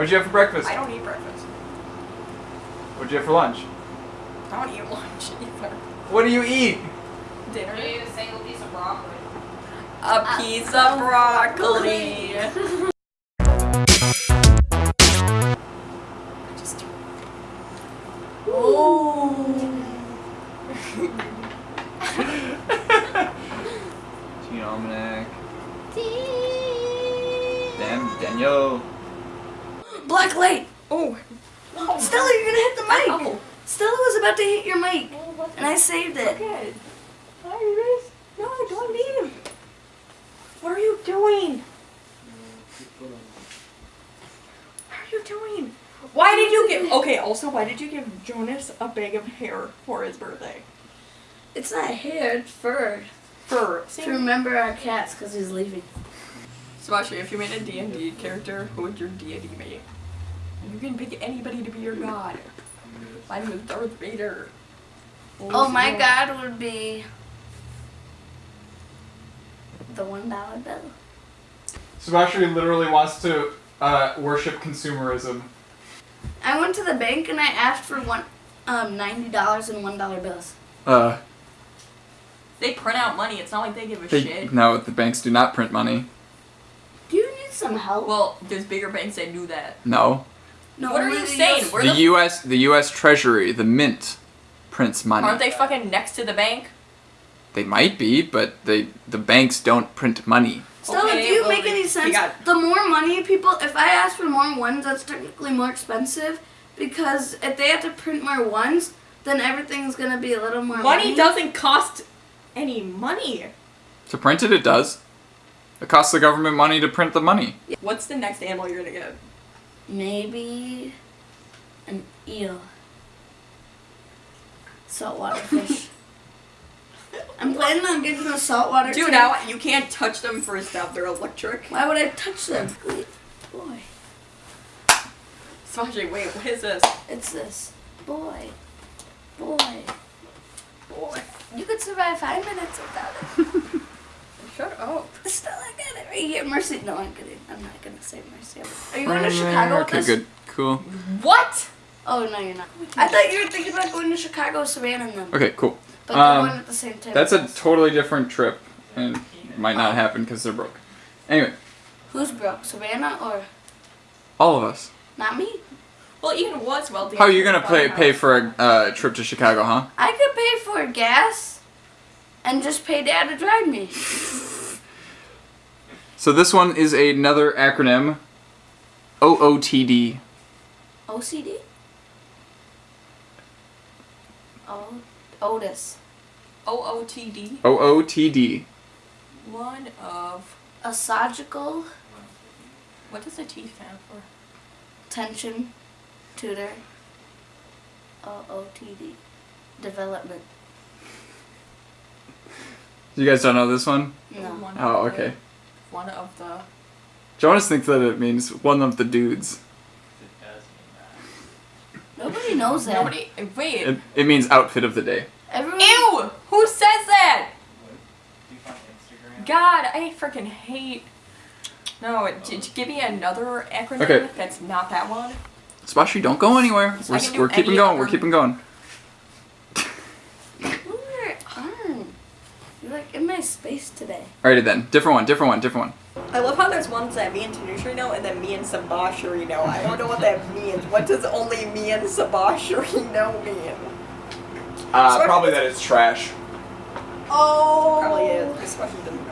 What'd you have for breakfast? I don't eat breakfast. What'd you have for lunch? I don't eat lunch either. What do you eat? Dinner. Maybe a single piece of broccoli. A piece of broccoli. Just Gene Almanac. Damn, Daniel. Black light. oh. Stella, you're gonna hit the mic. Oh. Stella was about to hit your mic, and I saved it. Iris. No, don't leave. What are you doing? What are you doing? Why did you give? Okay. Also, why did you give Jonas a bag of hair for his birthday? It's not hair, it's fur. For To remember our cats, because he's leaving. Sebastian, if you made a D&D character, who would your deity be? You can pick anybody to be your god. Mine was Darth Vader. Oh, my god would be the one dollar bill. Sebastian literally wants to uh, worship consumerism. I went to the bank and I asked for one um ninety dollars in one dollar bills. Uh, They print out money. It's not like they give a they, shit. no, the banks do not print money. Do you need some help? Well, there's bigger banks that do that. No. No. what are you the saying? US The the- U.S. the U.S. Treasury, the Mint, prints money. Aren't they fucking next to the bank? They might be, but they the banks don't print money. Stella, Okay, do you well, make they- any sense? got- The more money people, if I ask for more ones, that's technically more expensive because if they have to print more ones, then everything's gonna be a little more money. Money doesn't cost any money. To print it, it does. It costs the government money to print the money. What's the next animal you're gonna get? Maybe an eel. Saltwater fish. I'm planning on getting a saltwater Dude, tank. now you can't touch them for a stuff. They're electric. Why would I touch them? Wait, boy, Sasha, wait, what is this? it's this. Boy, boy, Boy. you could survive five minutes without it. Shut up. Stella, I got it right here. Mercy. No, I'm kidding. I'm not gonna say Mercy. Are you going to Chicago Okay, us? good, cool. What? Oh no, you're not. I thought you were thinking about going to Chicago, Savannah, and them. Okay, cool. But they're Um, going at the same time. That's a us. totally different trip, and might not happen because they're broke. Anyway, Who's broke, Savannah or all of us. not me? Well, Ian was wealthy. How are you gonna pay pay for a uh, trip to Chicago, huh? I could pay for gas and just pay Dad to drive me. So this one is another acronym. OOTD. OCD. Oh, Otis. OOTD? OOTD. One of. A Esophageal What does the T stand for? tension tutor. OOTD. Development. You guys don't know this one? No. One Oh, of the- okay. One of the. Jonas thinks that it means one of the dudes. Nobody knows that. Nobody. Wait. It, it means outfit of the day. Everyone. Ew! Who says that? God, I freaking hate. No, j- j- give me another acronym Okay. that's not that one. Spashi, don't go anywhere. So We're, we're keeping going. We're keeping going. Move your arm. You're like in my space today. Alrighty then. Different one. Different one. Different one. I love how there's ones that me and Tanushree know and then me and Sabashri know. I don't know what that means. What does only me and Sabashri know mean? Uh, Sorry. probably that it's trash. Oh. Probably is. This question doesn't know